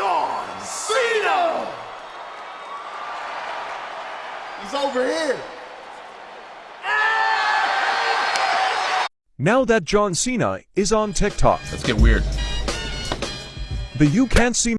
John Cena! He's over here. Now that John Cena is on TikTok, Let's get weird. the You Can't See